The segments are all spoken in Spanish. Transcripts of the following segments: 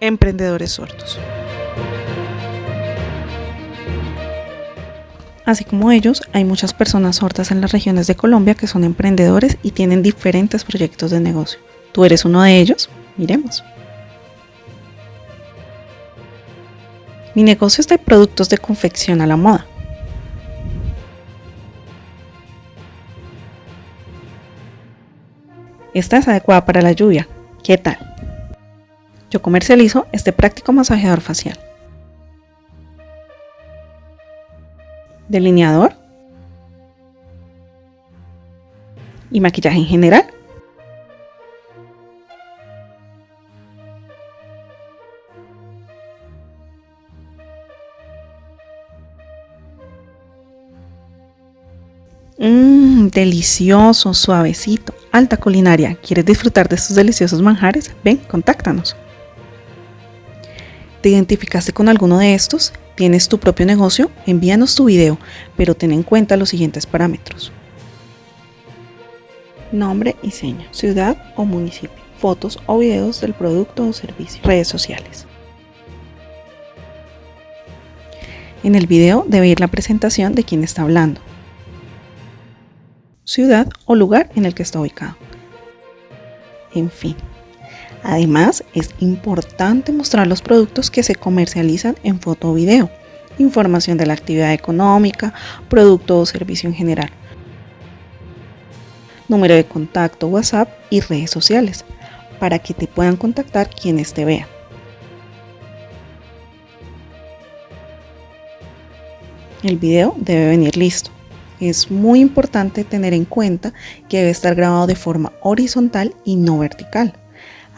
Emprendedores sordos. Así como ellos, hay muchas personas sordas en las regiones de Colombia que son emprendedores y tienen diferentes proyectos de negocio. ¿Tú eres uno de ellos? Miremos. Mi negocio es de productos de confección a la moda. Esta es adecuada para la lluvia. ¿Qué tal? Yo comercializo este práctico masajeador facial. Delineador. Y maquillaje en general. Mmm, delicioso, suavecito, alta culinaria. ¿Quieres disfrutar de estos deliciosos manjares? Ven, contáctanos. ¿Te identificaste con alguno de estos? ¿Tienes tu propio negocio? Envíanos tu video, pero ten en cuenta los siguientes parámetros. Nombre y seña, ciudad o municipio, fotos o videos del producto o servicio, redes sociales. En el video debe ir la presentación de quien está hablando, ciudad o lugar en el que está ubicado. En fin. Además, es importante mostrar los productos que se comercializan en foto o video, información de la actividad económica, producto o servicio en general, número de contacto, WhatsApp y redes sociales, para que te puedan contactar quienes te vean. El video debe venir listo. Es muy importante tener en cuenta que debe estar grabado de forma horizontal y no vertical.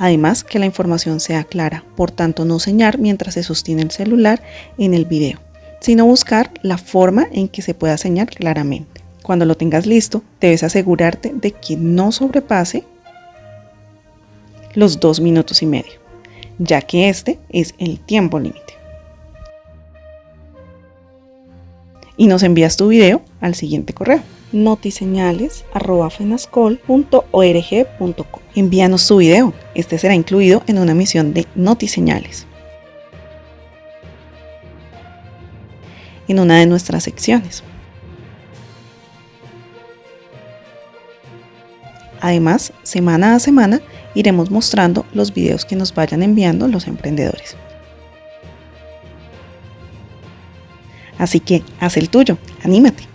Además, que la información sea clara, por tanto no señalar mientras se sostiene el celular en el video, sino buscar la forma en que se pueda señalar claramente. Cuando lo tengas listo, debes asegurarte de que no sobrepase los dos minutos y medio, ya que este es el tiempo límite. Y nos envías tu video al siguiente correo notiseñales.fenascol.org.com. Envíanos tu video, este será incluido en una misión de Notiseñales. En una de nuestras secciones. Además, semana a semana iremos mostrando los videos que nos vayan enviando los emprendedores. Así que haz el tuyo, anímate.